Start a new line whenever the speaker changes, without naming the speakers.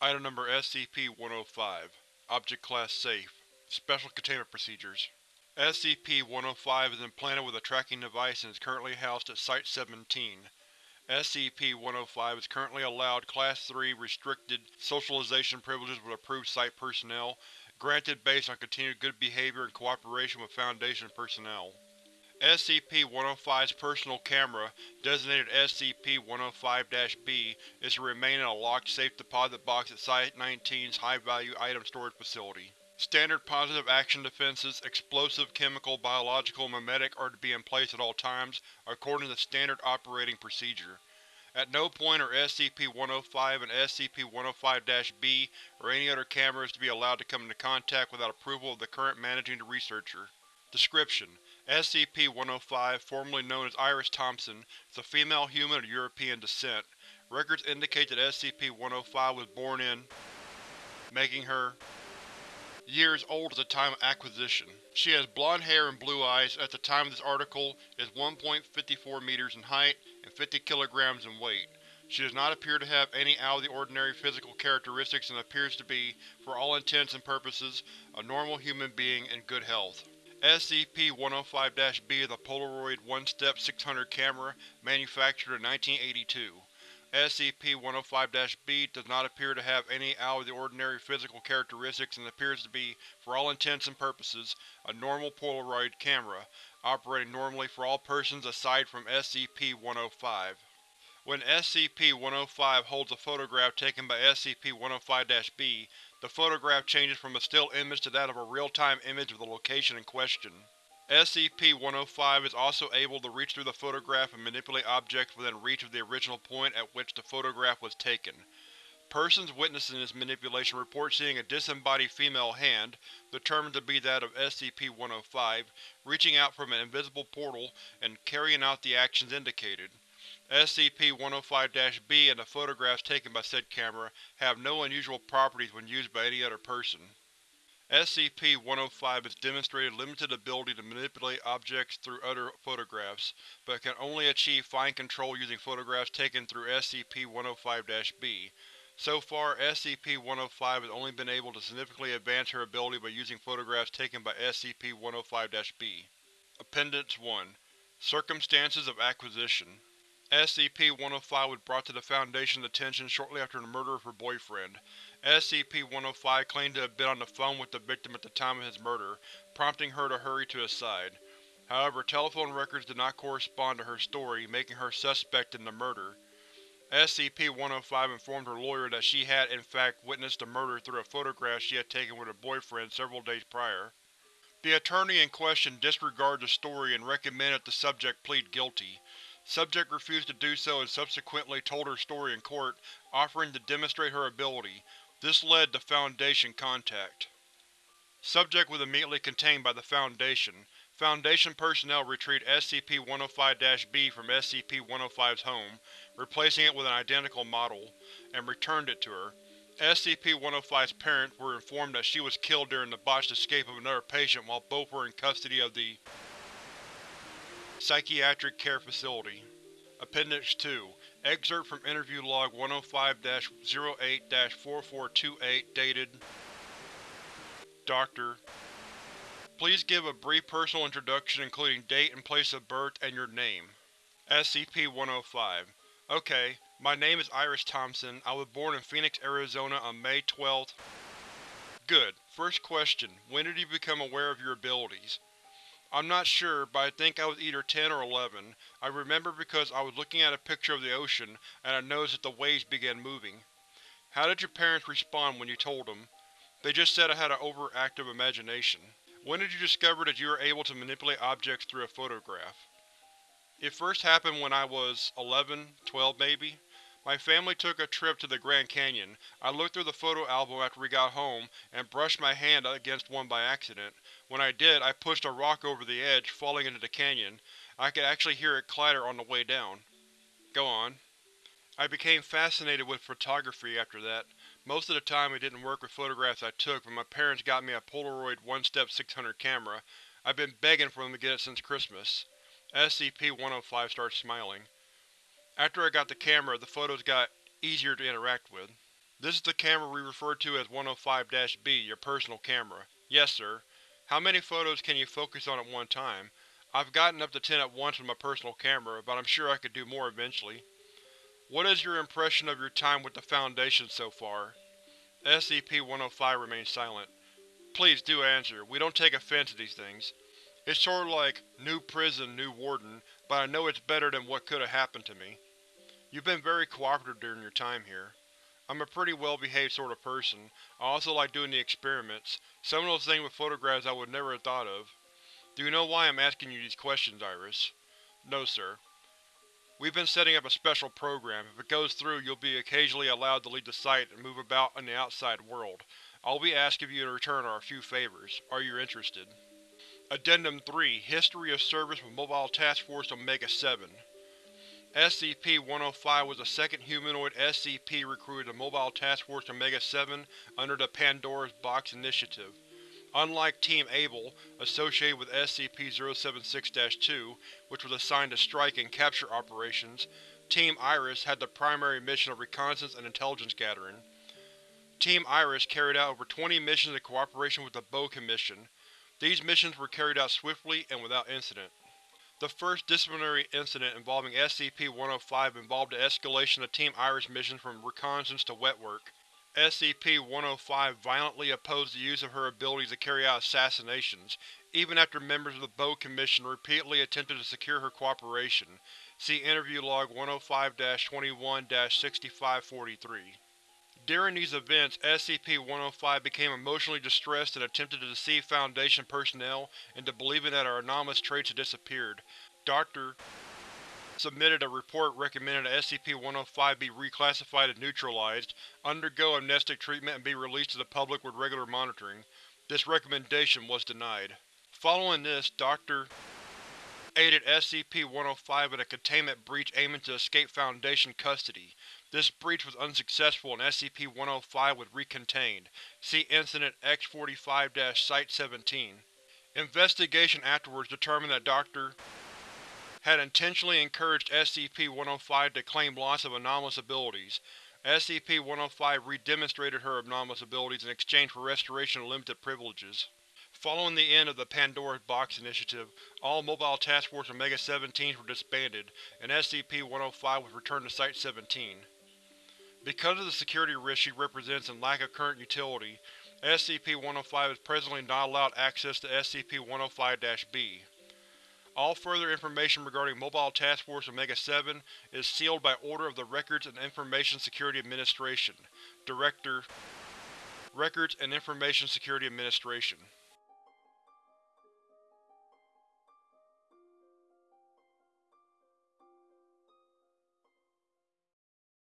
Item Number SCP-105 Object Class Safe Special Containment Procedures SCP-105 is implanted with a tracking device and is currently housed at Site-17. SCP-105 is currently allowed Class 3 Restricted Socialization privileges with approved Site personnel, granted based on continued good behavior and cooperation with Foundation personnel. SCP-105's personal camera, designated SCP-105-B, is to remain in a locked safe deposit box at Site-19's high-value item storage facility. Standard positive action defenses, explosive, chemical, biological, and memetic are to be in place at all times, according to standard operating procedure. At no point are SCP-105 and SCP-105-B or any other cameras to be allowed to come into contact without approval of the current managing researcher. Description: SCP-105, formerly known as Iris Thompson, is a female human of European descent. Records indicate that SCP-105 was born in, making her years old at the time of acquisition. She has blonde hair and blue eyes, at the time of this article is 1.54 meters in height and 50 kilograms in weight. She does not appear to have any out-of-the-ordinary physical characteristics and appears to be, for all intents and purposes, a normal human being in good health. SCP-105-B is a Polaroid one-step 600 camera, manufactured in 1982. SCP-105-B does not appear to have any out-of-the-ordinary physical characteristics and appears to be, for all intents and purposes, a normal Polaroid camera, operating normally for all persons aside from SCP-105. When SCP-105 holds a photograph taken by SCP-105-B, the photograph changes from a still image to that of a real-time image of the location in question. SCP-105 is also able to reach through the photograph and manipulate objects within reach of the original point at which the photograph was taken. Persons witnessing this manipulation report seeing a disembodied female hand, determined to be that of SCP-105, reaching out from an invisible portal and carrying out the actions indicated. SCP-105-B and the photographs taken by said camera have no unusual properties when used by any other person. SCP-105 has demonstrated limited ability to manipulate objects through other photographs, but can only achieve fine control using photographs taken through SCP-105-B. So far, SCP-105 has only been able to significantly advance her ability by using photographs taken by SCP-105-B. Appendix 1 Circumstances of Acquisition SCP-105 was brought to the Foundation's attention shortly after the murder of her boyfriend. SCP-105 claimed to have been on the phone with the victim at the time of his murder, prompting her to hurry to his side. However, telephone records did not correspond to her story, making her suspect in the murder. SCP-105 informed her lawyer that she had, in fact, witnessed the murder through a photograph she had taken with her boyfriend several days prior. The attorney in question disregarded the story and recommended the subject plead guilty. Subject refused to do so and subsequently told her story in court, offering to demonstrate her ability, this led to Foundation contact. Subject was immediately contained by the Foundation. Foundation personnel retrieved SCP-105-B from SCP-105's home, replacing it with an identical model, and returned it to her. SCP-105's parents were informed that she was killed during the botched escape of another patient while both were in custody of the Psychiatric Care Facility. Appendix 2 Excerpt from Interview Log 105-08-4428 dated Doctor. Please give a brief personal introduction including date and place of birth and your name. SCP-105 Okay, my name is Iris Thompson. I was born in Phoenix, Arizona on May 12th. Good. First question, when did you become aware of your abilities? I'm not sure, but I think I was either 10 or 11. I remember because I was looking at a picture of the ocean, and I noticed that the waves began moving. How did your parents respond when you told them? They just said I had an overactive imagination. When did you discover that you were able to manipulate objects through a photograph? It first happened when I was 11, 12 maybe. My family took a trip to the Grand Canyon. I looked through the photo album after we got home, and brushed my hand against one by accident. When I did, I pushed a rock over the edge, falling into the canyon. I could actually hear it clatter on the way down. Go on. I became fascinated with photography after that. Most of the time it didn't work with photographs I took, but my parents got me a Polaroid one-step 600 camera. I've been begging for them to get it since Christmas. SCP-105 starts smiling. After I got the camera, the photos got easier to interact with. This is the camera we refer to as 105-B, your personal camera. Yes, sir. How many photos can you focus on at one time? I've gotten up to 10 at once with my personal camera, but I'm sure I could do more eventually. What is your impression of your time with the Foundation so far? SCP-105 remains silent. Please do answer, we don't take offense to these things. It's sorta like, new prison, new warden, but I know it's better than what could've happened to me. You've been very cooperative during your time here. I'm a pretty well-behaved sort of person. I also like doing the experiments, some of those things with photographs I would never have thought of. Do you know why I'm asking you these questions, Iris? No, sir. We've been setting up a special program. If it goes through, you'll be occasionally allowed to leave the site and move about in the outside world. All we ask of you in return are a few favors. Are you interested? Addendum 3 History of Service with Mobile Task Force Omega-7 SCP-105 was the second humanoid SCP recruited to Mobile Task Force Omega-7 under the Pandora's Box Initiative. Unlike Team Able, associated with SCP-076-2, which was assigned to strike and capture operations, Team Iris had the primary mission of reconnaissance and intelligence gathering. Team Iris carried out over 20 missions in cooperation with the Bow Commission. These missions were carried out swiftly and without incident. The first disciplinary incident involving SCP-105 involved the escalation of Team Iris missions from reconnaissance to wet work. SCP-105 violently opposed the use of her abilities to carry out assassinations, even after members of the Bow Commission repeatedly attempted to secure her cooperation. See Interview Log 105-21-6543. During these events, SCP-105 became emotionally distressed and attempted to deceive Foundation personnel into believing that our anomalous traits had disappeared. Dr. submitted a report recommending that SCP-105 be reclassified as neutralized, undergo amnestic treatment and be released to the public with regular monitoring. This recommendation was denied. Following this, Dr. aided SCP-105 in a containment breach aiming to escape Foundation custody. This breach was unsuccessful and SCP-105 was recontained. See Incident X-45-Site-17. Investigation afterwards determined that Dr. had intentionally encouraged SCP-105 to claim loss of anomalous abilities. SCP-105 re-demonstrated her anomalous abilities in exchange for restoration of limited privileges. Following the end of the Pandora's Box Initiative, all Mobile Task Force Omega-17s were disbanded, and SCP-105 was returned to Site-17. Because of the security risk she represents and lack of current utility, SCP-105 is presently not allowed access to SCP-105-B. All further information regarding Mobile Task Force Omega-7 is sealed by order of the Records and Information Security Administration, Director, Records and Information Security Administration.